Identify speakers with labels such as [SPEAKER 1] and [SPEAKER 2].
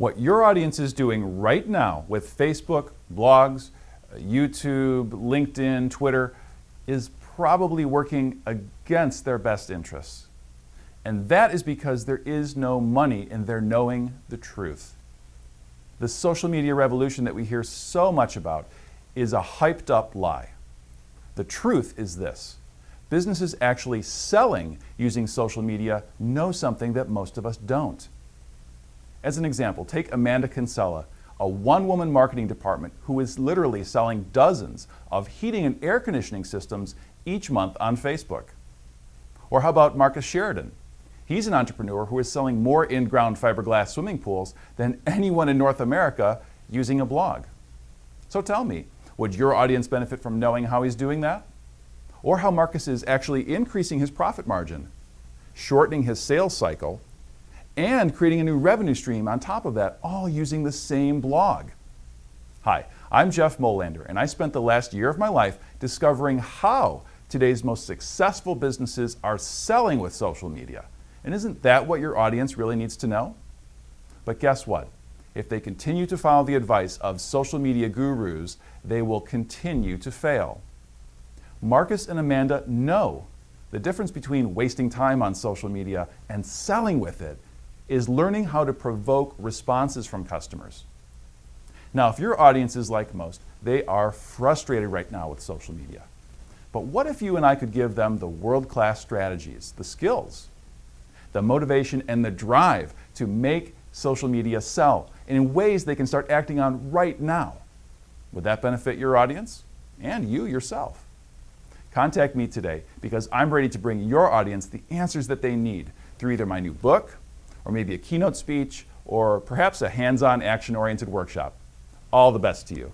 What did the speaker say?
[SPEAKER 1] What your audience is doing right now with Facebook, blogs, YouTube, LinkedIn, Twitter is probably working against their best interests. And that is because there is no money in their knowing the truth. The social media revolution that we hear so much about is a hyped up lie. The truth is this. Businesses actually selling using social media know something that most of us don't. As an example, take Amanda Kinsella, a one-woman marketing department who is literally selling dozens of heating and air conditioning systems each month on Facebook. Or how about Marcus Sheridan? He's an entrepreneur who is selling more in-ground fiberglass swimming pools than anyone in North America using a blog. So tell me, would your audience benefit from knowing how he's doing that? Or how Marcus is actually increasing his profit margin, shortening his sales cycle, and creating a new revenue stream on top of that, all using the same blog. Hi, I'm Jeff Molander, and I spent the last year of my life discovering how today's most successful businesses are selling with social media. And isn't that what your audience really needs to know? But guess what? If they continue to follow the advice of social media gurus, they will continue to fail. Marcus and Amanda know the difference between wasting time on social media and selling with it is learning how to provoke responses from customers. Now, if your audience is like most, they are frustrated right now with social media. But what if you and I could give them the world-class strategies, the skills, the motivation and the drive to make social media sell in ways they can start acting on right now? Would that benefit your audience and you yourself? Contact me today because I'm ready to bring your audience the answers that they need through either my new book, or maybe a keynote speech, or perhaps a hands-on action-oriented workshop. All the best to you.